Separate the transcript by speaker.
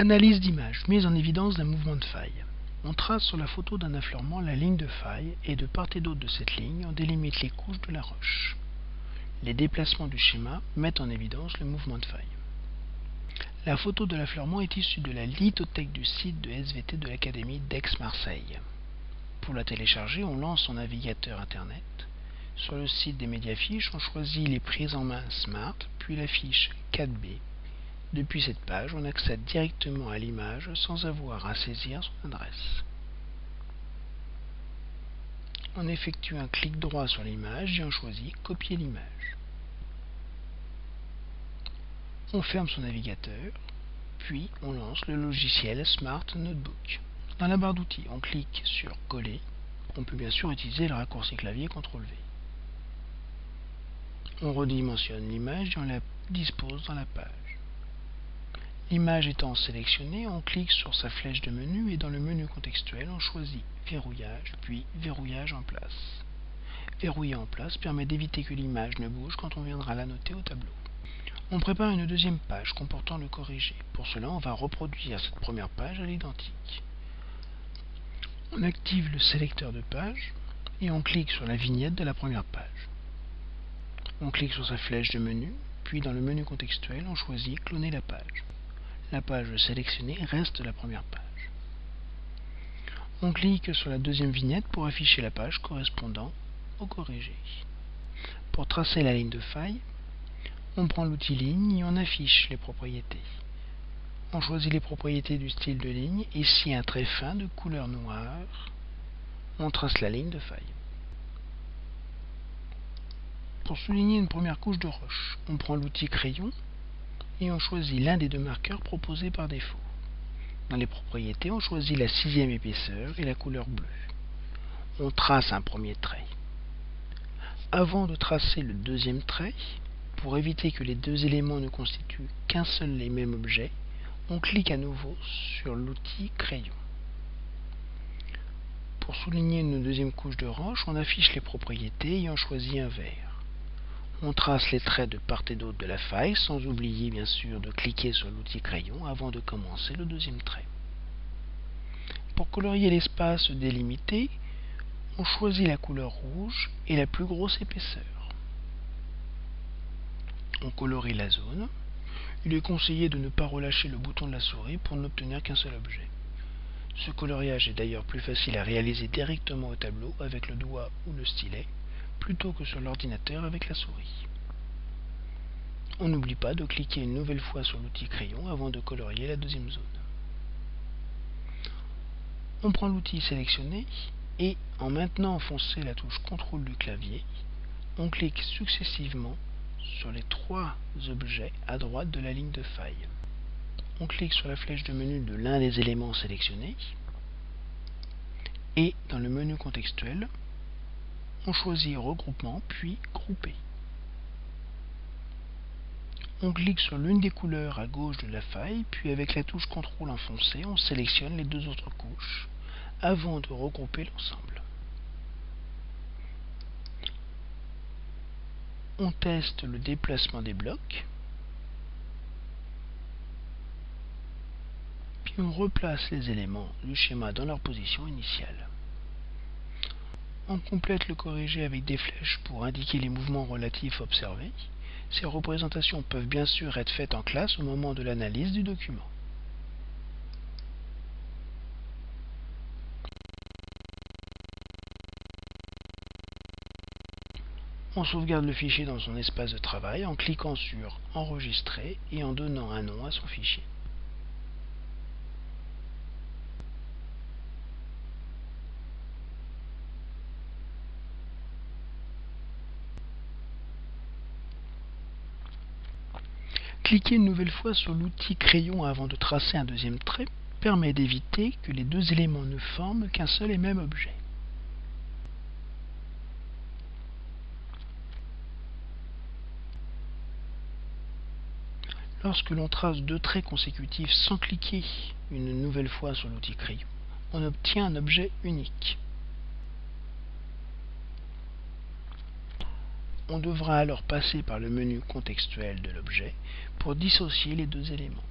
Speaker 1: Analyse d'image, mise en évidence d'un mouvement de faille. On trace sur la photo d'un affleurement la ligne de faille et de part et d'autre de cette ligne, on délimite les couches de la roche. Les déplacements du schéma mettent en évidence le mouvement de faille. La photo de l'affleurement est issue de la lithothèque du site de SVT de l'Académie d'Aix-Marseille. Pour la télécharger, on lance son navigateur Internet. Sur le site des médiafiches, on choisit les prises en main Smart, puis la fiche 4B depuis cette page, on accède directement à l'image sans avoir à saisir son adresse. On effectue un clic droit sur l'image et on choisit Copier l'image. On ferme son navigateur, puis on lance le logiciel Smart Notebook. Dans la barre d'outils, on clique sur Coller. On peut bien sûr utiliser le raccourci clavier CTRL V. On redimensionne l'image et on la dispose dans la page. L'image étant sélectionnée, on clique sur sa flèche de menu et dans le menu contextuel, on choisit Verrouillage, puis Verrouillage en place. Verrouiller en place permet d'éviter que l'image ne bouge quand on viendra la noter au tableau. On prépare une deuxième page comportant le corrigé. Pour cela, on va reproduire cette première page à l'identique. On active le sélecteur de page et on clique sur la vignette de la première page. On clique sur sa flèche de menu, puis dans le menu contextuel, on choisit Cloner la page la page sélectionnée reste la première page. On clique sur la deuxième vignette pour afficher la page correspondant au corrigé. Pour tracer la ligne de faille, on prend l'outil ligne et on affiche les propriétés. On choisit les propriétés du style de ligne, ici un trait fin de couleur noire. On trace la ligne de faille. Pour souligner une première couche de roche, on prend l'outil crayon et on choisit l'un des deux marqueurs proposés par défaut. Dans les propriétés, on choisit la sixième épaisseur et la couleur bleue. On trace un premier trait. Avant de tracer le deuxième trait, pour éviter que les deux éléments ne constituent qu'un seul et même objet, on clique à nouveau sur l'outil crayon. Pour souligner une deuxième couche de roche, on affiche les propriétés et on choisit un vert. On trace les traits de part et d'autre de la faille, sans oublier bien sûr de cliquer sur l'outil crayon avant de commencer le deuxième trait. Pour colorier l'espace délimité, on choisit la couleur rouge et la plus grosse épaisseur. On colorie la zone. Il est conseillé de ne pas relâcher le bouton de la souris pour n'obtenir qu'un seul objet. Ce coloriage est d'ailleurs plus facile à réaliser directement au tableau avec le doigt ou le stylet plutôt que sur l'ordinateur avec la souris. On n'oublie pas de cliquer une nouvelle fois sur l'outil crayon avant de colorier la deuxième zone. On prend l'outil sélectionné et en maintenant enfoncé la touche CTRL du clavier, on clique successivement sur les trois objets à droite de la ligne de faille. On clique sur la flèche de menu de l'un des éléments sélectionnés et dans le menu contextuel, on choisit Regroupement, puis Grouper. On clique sur l'une des couleurs à gauche de la faille, puis avec la touche CTRL enfoncée, on sélectionne les deux autres couches avant de regrouper l'ensemble. On teste le déplacement des blocs, puis on replace les éléments du schéma dans leur position initiale. On complète le corrigé avec des flèches pour indiquer les mouvements relatifs observés. Ces représentations peuvent bien sûr être faites en classe au moment de l'analyse du document. On sauvegarde le fichier dans son espace de travail en cliquant sur Enregistrer et en donnant un nom à son fichier. Cliquer une nouvelle fois sur l'outil crayon avant de tracer un deuxième trait permet d'éviter que les deux éléments ne forment qu'un seul et même objet. Lorsque l'on trace deux traits consécutifs sans cliquer une nouvelle fois sur l'outil crayon, on obtient un objet unique. On devra alors passer par le menu contextuel de l'objet pour dissocier les deux éléments.